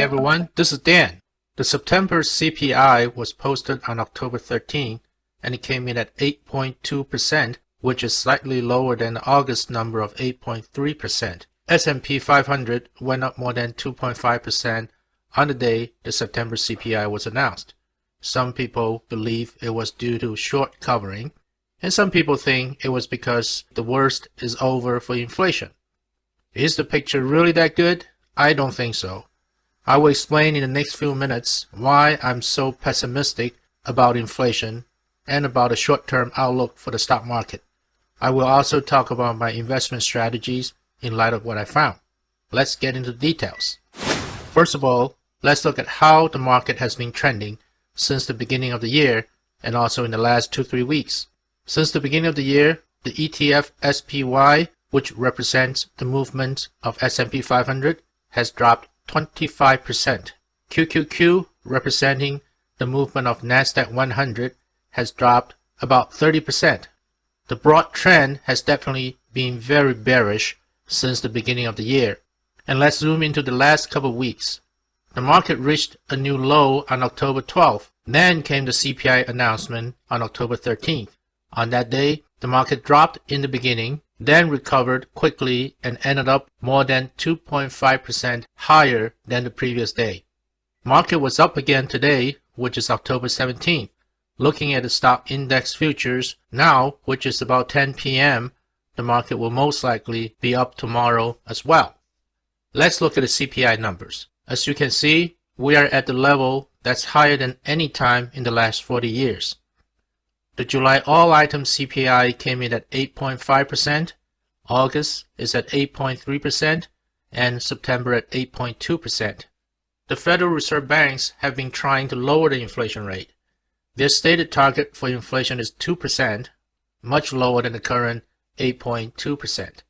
everyone, this is Dan. The September CPI was posted on October 13 and it came in at 8.2%, which is slightly lower than the August number of 8.3%. S&P 500 went up more than 2.5% on the day the September CPI was announced. Some people believe it was due to short covering, and some people think it was because the worst is over for inflation. Is the picture really that good? I don't think so. I will explain in the next few minutes why I'm so pessimistic about inflation and about the short-term outlook for the stock market. I will also talk about my investment strategies in light of what I found. Let's get into details. First of all, let's look at how the market has been trending since the beginning of the year and also in the last 2-3 weeks. Since the beginning of the year, the ETF SPY, which represents the movement of S&P 500, has dropped 25%. QQQ, representing the movement of NASDAQ 100, has dropped about 30%. The broad trend has definitely been very bearish since the beginning of the year. And let's zoom into the last couple of weeks. The market reached a new low on October 12th. Then came the CPI announcement on October 13th. On that day, the market dropped in the beginning, then recovered quickly and ended up more than 2.5% higher than the previous day. Market was up again today, which is October 17th. Looking at the stock index futures now, which is about 10 p.m., the market will most likely be up tomorrow as well. Let's look at the CPI numbers. As you can see, we are at the level that's higher than any time in the last 40 years. The July all item CPI came in at 8.5%, August is at 8.3%, and September at 8.2%. The Federal Reserve banks have been trying to lower the inflation rate. Their stated target for inflation is 2%, much lower than the current 8.2%.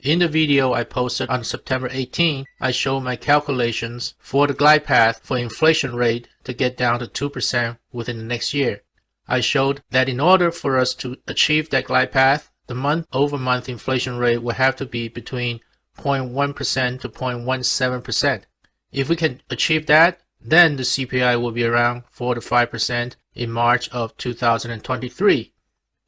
In the video I posted on September 18, I show my calculations for the glide path for inflation rate to get down to 2% within the next year. I showed that in order for us to achieve that glide path, the month-over-month -month inflation rate will have to be between 0.1% to 0.17%. If we can achieve that, then the CPI will be around 4 to 5% in March of 2023.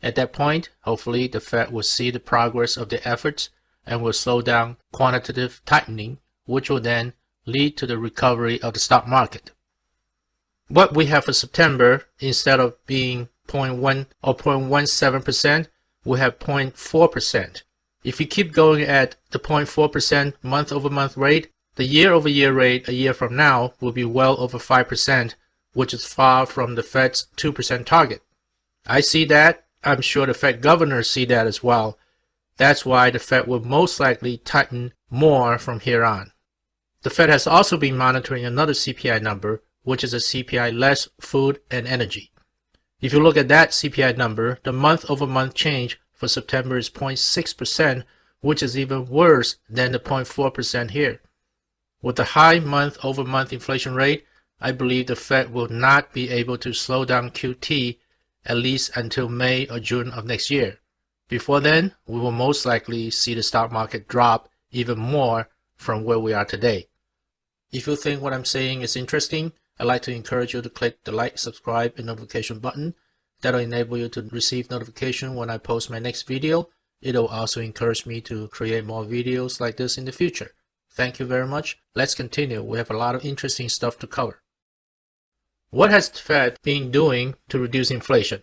At that point, hopefully the Fed will see the progress of the efforts and will slow down quantitative tightening, which will then lead to the recovery of the stock market. What we have for September, instead of being 0.1 or 0.17%, we have 0.4%. If we keep going at the 0.4% month over month rate, the year over year rate a year from now will be well over 5%, which is far from the Fed's 2% target. I see that. I'm sure the Fed governors see that as well. That's why the Fed will most likely tighten more from here on. The Fed has also been monitoring another CPI number, which is a CPI less food and energy. If you look at that CPI number, the month-over-month -month change for September is 0.6%, which is even worse than the 0.4% here. With the high month-over-month -month inflation rate, I believe the Fed will not be able to slow down QT at least until May or June of next year. Before then, we will most likely see the stock market drop even more from where we are today. If you think what I'm saying is interesting, I'd like to encourage you to click the like, subscribe, and notification button. That'll enable you to receive notification when I post my next video. It'll also encourage me to create more videos like this in the future. Thank you very much. Let's continue. We have a lot of interesting stuff to cover. What has the Fed been doing to reduce inflation?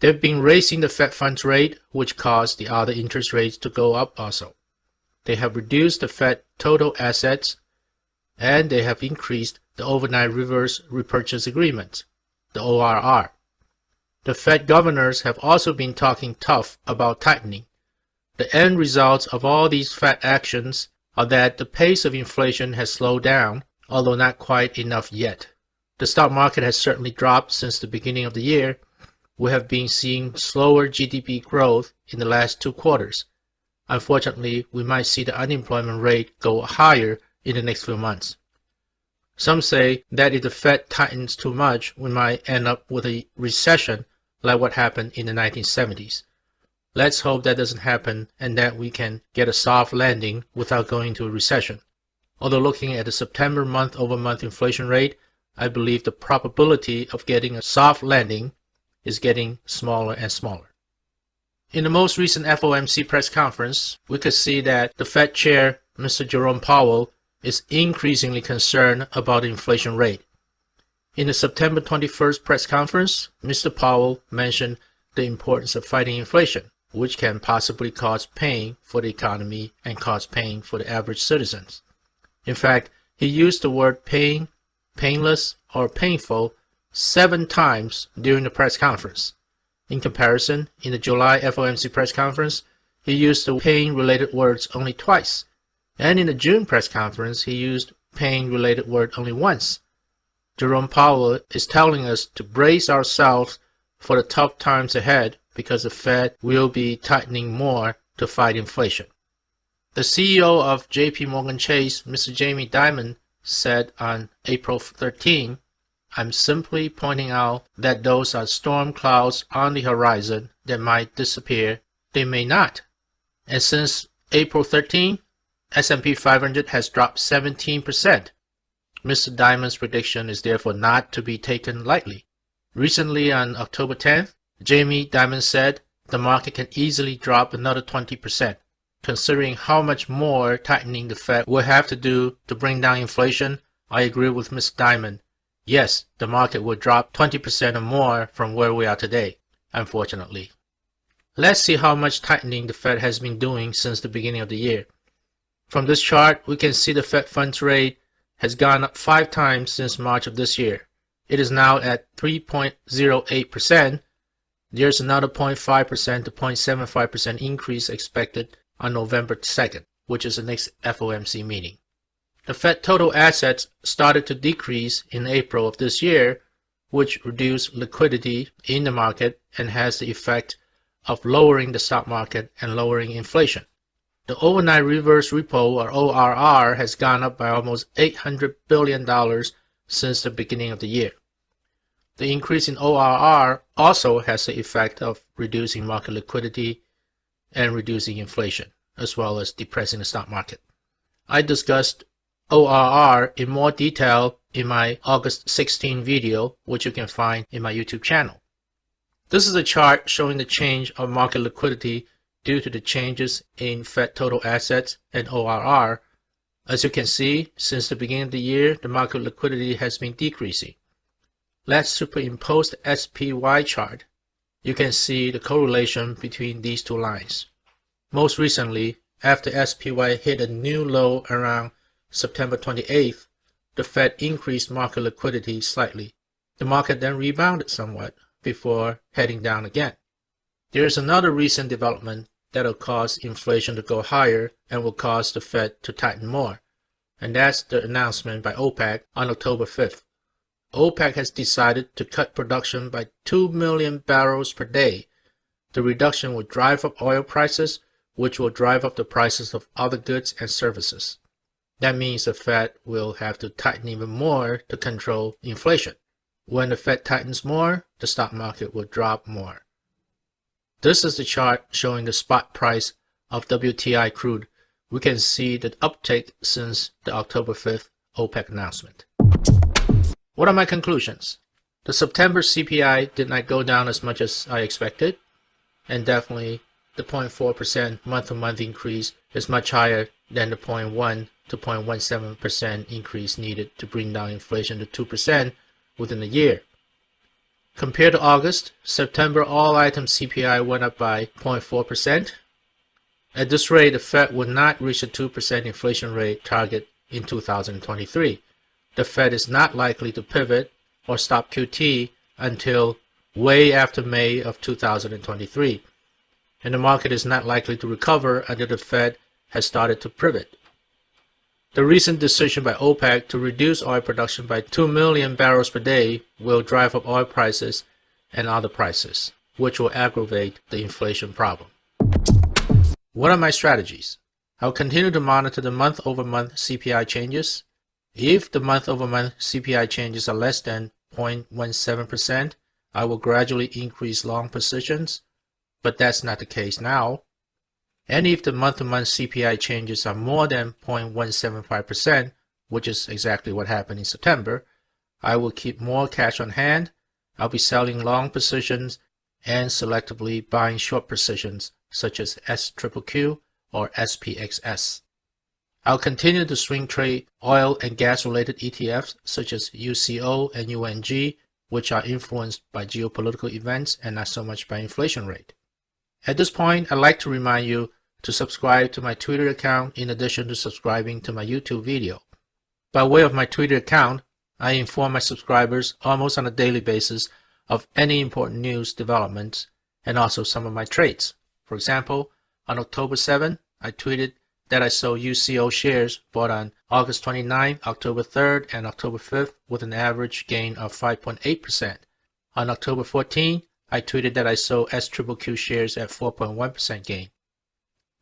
They've been raising the Fed funds rate, which caused the other interest rates to go up also. They have reduced the Fed total assets, and they have increased the overnight reverse repurchase agreement, the ORR. The Fed governors have also been talking tough about tightening. The end results of all these Fed actions are that the pace of inflation has slowed down, although not quite enough yet. The stock market has certainly dropped since the beginning of the year. We have been seeing slower GDP growth in the last two quarters. Unfortunately, we might see the unemployment rate go higher in the next few months. Some say that if the Fed tightens too much, we might end up with a recession like what happened in the 1970s. Let's hope that doesn't happen and that we can get a soft landing without going to a recession. Although looking at the September month-over-month inflation rate, I believe the probability of getting a soft landing is getting smaller and smaller. In the most recent FOMC press conference, we could see that the Fed chair, Mr. Jerome Powell, is increasingly concerned about the inflation rate. In the September 21st press conference, Mr. Powell mentioned the importance of fighting inflation, which can possibly cause pain for the economy and cause pain for the average citizens. In fact, he used the word pain, painless, or painful seven times during the press conference. In comparison, in the July FOMC press conference, he used the pain-related words only twice, and in the June press conference, he used pain-related word only once. Jerome Powell is telling us to brace ourselves for the tough times ahead because the Fed will be tightening more to fight inflation. The CEO of JP Morgan Chase, Mr. Jamie Dimon, said on April 13 I'm simply pointing out that those are storm clouds on the horizon that might disappear. They may not. And since April 13, S&P 500 has dropped 17%. Mr. Dimon's prediction is therefore not to be taken lightly. Recently on October 10th, Jamie Dimon said the market can easily drop another 20%. Considering how much more tightening the Fed will have to do to bring down inflation, I agree with Mr. Diamond. yes, the market will drop 20% or more from where we are today, unfortunately. Let's see how much tightening the Fed has been doing since the beginning of the year. From this chart, we can see the Fed funds rate has gone up five times since March of this year. It is now at 3.08%. There's another 0.5% to 0.75% increase expected on November 2nd, which is the next FOMC meeting. The Fed total assets started to decrease in April of this year, which reduced liquidity in the market and has the effect of lowering the stock market and lowering inflation. The overnight reverse repo or ORR has gone up by almost $800 billion since the beginning of the year. The increase in ORR also has the effect of reducing market liquidity and reducing inflation, as well as depressing the stock market. I discussed ORR in more detail in my August 16 video, which you can find in my YouTube channel. This is a chart showing the change of market liquidity due to the changes in Fed total assets and ORR. As you can see, since the beginning of the year, the market liquidity has been decreasing. Let's superimpose the SPY chart. You can see the correlation between these two lines. Most recently, after SPY hit a new low around September 28th, the Fed increased market liquidity slightly. The market then rebounded somewhat before heading down again. There is another recent development that will cause inflation to go higher and will cause the Fed to tighten more, and that's the announcement by OPEC on October 5th. OPEC has decided to cut production by 2 million barrels per day. The reduction will drive up oil prices, which will drive up the prices of other goods and services. That means the Fed will have to tighten even more to control inflation. When the Fed tightens more, the stock market will drop more. This is the chart showing the spot price of WTI crude. We can see the uptick since the October 5th OPEC announcement. What are my conclusions? The September CPI did not go down as much as I expected, and definitely the 0.4% month-to-month increase is much higher than the 0.1 to 0.17% increase needed to bring down inflation to 2% within a year. Compared to August, September all item CPI went up by 0.4%. At this rate, the Fed would not reach a 2% inflation rate target in 2023. The Fed is not likely to pivot or stop QT until way after May of 2023. And the market is not likely to recover until the Fed has started to pivot. The recent decision by OPEC to reduce oil production by 2 million barrels per day will drive up oil prices and other prices, which will aggravate the inflation problem. What are my strategies? I'll continue to monitor the month-over-month CPI changes. If the month-over-month CPI changes are less than 0.17%, I will gradually increase long positions, but that's not the case now. And if the month-to-month CPI changes are more than 0.175%, which is exactly what happened in September, I will keep more cash on hand. I'll be selling long positions and selectively buying short positions such as SQQQ or SPXS. I'll continue to swing trade oil and gas related ETFs such as UCO and UNG, which are influenced by geopolitical events and not so much by inflation rate. At this point, I'd like to remind you to subscribe to my Twitter account in addition to subscribing to my YouTube video. By way of my Twitter account, I inform my subscribers almost on a daily basis of any important news developments and also some of my trades. For example, on October 7, I tweeted that I sold UCO shares bought on August 29, October 3rd, and October 5th with an average gain of 5.8%. On October 14, I tweeted that I sold SQQQ shares at 4.1% gain.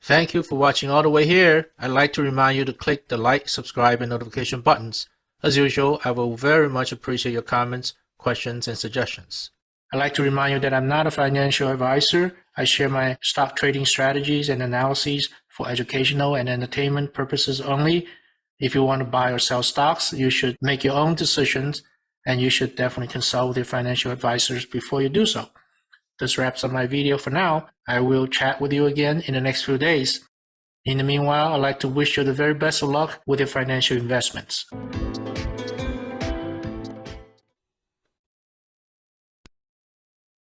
Thank you for watching all the way here. I'd like to remind you to click the like, subscribe, and notification buttons. As usual, I will very much appreciate your comments, questions, and suggestions. I'd like to remind you that I'm not a financial advisor. I share my stock trading strategies and analyses for educational and entertainment purposes only. If you want to buy or sell stocks, you should make your own decisions and you should definitely consult with your financial advisors before you do so. This wraps up my video for now. I will chat with you again in the next few days. In the meanwhile, I'd like to wish you the very best of luck with your financial investments.